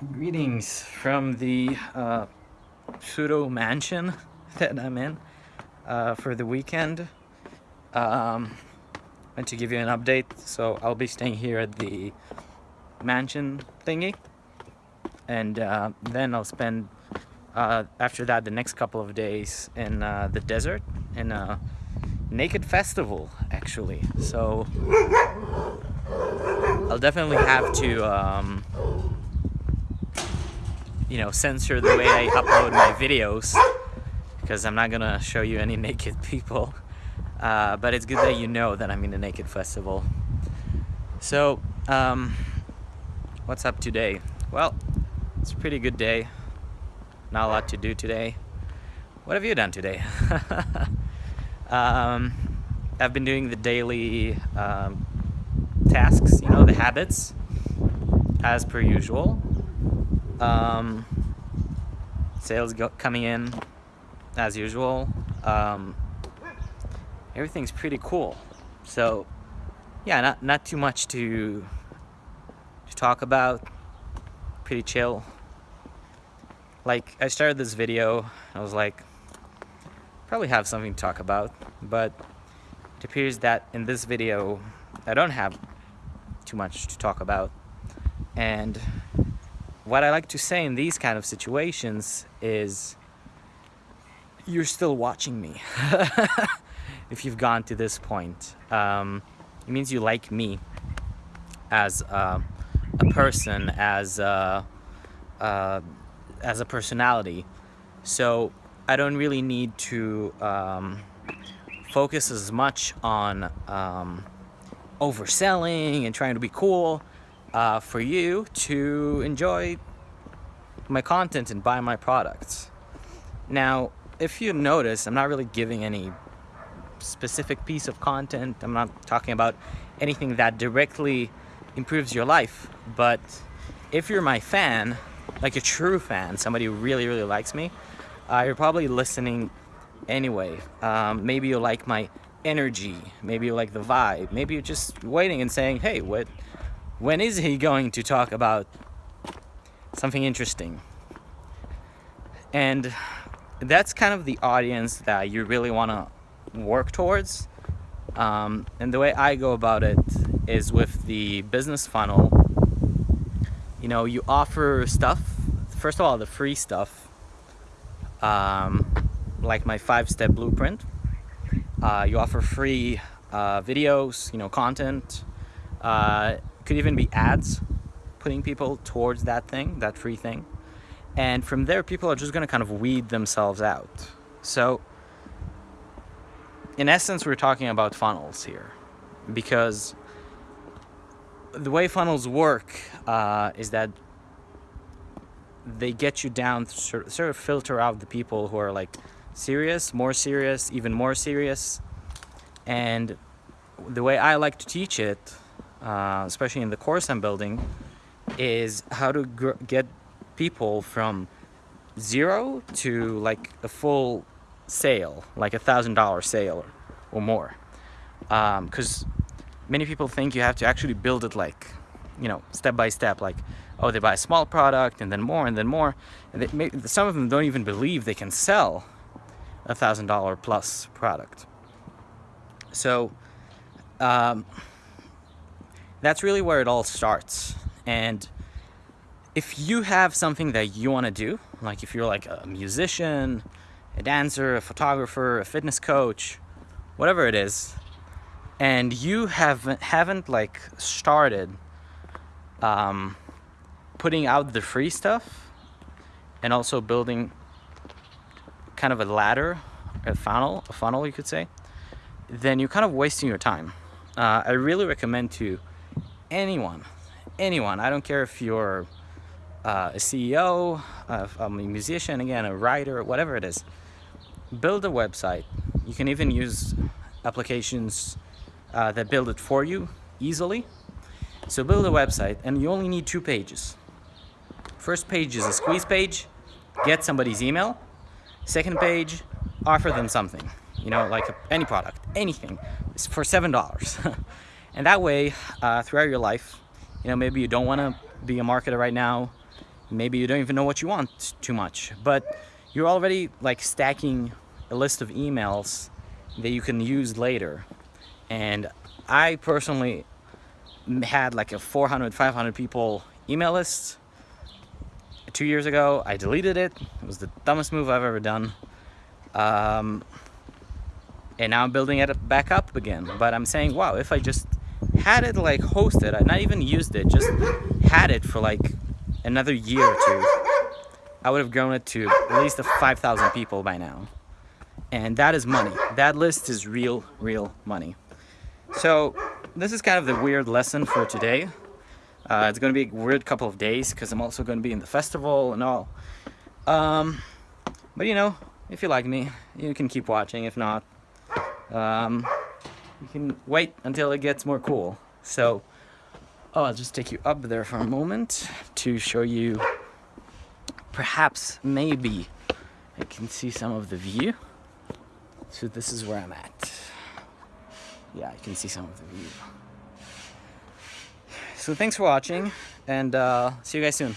Greetings from the uh, pseudo mansion that I'm in uh, for the weekend. Um, and to give you an update, so I'll be staying here at the mansion thingy, and uh, then I'll spend uh, after that the next couple of days in uh, the desert in a naked festival actually. So I'll definitely have to. Um, you know, censor the way I upload my videos because I'm not gonna show you any naked people. Uh, but it's good that you know that I'm in a naked festival. So, um, what's up today? Well, it's a pretty good day. Not a lot to do today. What have you done today? um, I've been doing the daily um, tasks, you know, the habits, as per usual. Um, sales go coming in as usual. Um, everything's pretty cool. So yeah, not not too much to to talk about. Pretty chill. Like I started this video, I was like, probably have something to talk about, but it appears that in this video I don't have too much to talk about, and what I like to say in these kind of situations is you're still watching me if you've gone to this point. Um, it means you like me as a, a person, as a, uh, as a personality. So I don't really need to um, focus as much on um, overselling and trying to be cool uh, for you to enjoy my content and buy my products. Now, if you notice, I'm not really giving any specific piece of content. I'm not talking about anything that directly improves your life. But if you're my fan, like a true fan, somebody who really, really likes me, uh, you're probably listening anyway. Um, maybe you like my energy. Maybe you like the vibe. Maybe you're just waiting and saying, hey, what when is he going to talk about something interesting? And that's kind of the audience that you really want to work towards. Um, and the way I go about it is with the business funnel. You know, you offer stuff. First of all, the free stuff, um, like my five-step blueprint. Uh, you offer free uh, videos, you know, content. Uh, could even be ads putting people towards that thing, that free thing. And from there, people are just going to kind of weed themselves out. So, in essence, we're talking about funnels here because the way funnels work uh, is that they get you down, sort of filter out the people who are like serious, more serious, even more serious. And the way I like to teach it uh, especially in the course I'm building, is how to get people from zero to like a full sale, like a thousand dollar sale or, or more. Because um, many people think you have to actually build it like, you know, step by step, like, oh, they buy a small product and then more and then more. And they some of them don't even believe they can sell a thousand dollar plus product. So, um, that's really where it all starts. And if you have something that you want to do, like if you're like a musician, a dancer, a photographer, a fitness coach, whatever it is, and you haven't haven't like started um, putting out the free stuff and also building kind of a ladder, a funnel, a funnel you could say, then you're kind of wasting your time. Uh, I really recommend to anyone, anyone. I don't care if you're uh, a CEO, a musician, again, a writer, whatever it is. Build a website. You can even use applications uh, that build it for you easily. So build a website and you only need two pages. First page is a squeeze page, get somebody's email. Second page, offer them something, you know, like any product, anything, for $7. And that way, uh, throughout your life, you know, maybe you don't want to be a marketer right now. maybe you don't even know what you want too much. But you're already like stacking a list of emails that you can use later. And I personally had like a 400 500 people email list two years ago. I deleted it. It was the dumbest move I've ever done. Um, and now I'm building it back up again. But I'm saying wow if I just had it like hosted. I not even used it just had it for like another year or two. I would have grown it to at least 5,000 people by now. And that is money. That list is real real money. So this is kind of the weird lesson for today. Uh, it's going to be a weird couple of days because I'm also going to be in the festival and all. Um, but you know if you like me you can keep watching. If not um, you can wait until it gets more cool. So oh, I'll just take you up there for a moment to show you perhaps maybe I can see some of the view. So this is where I'm at. Yeah you can see some of the view. So thanks for watching and uh, see you guys soon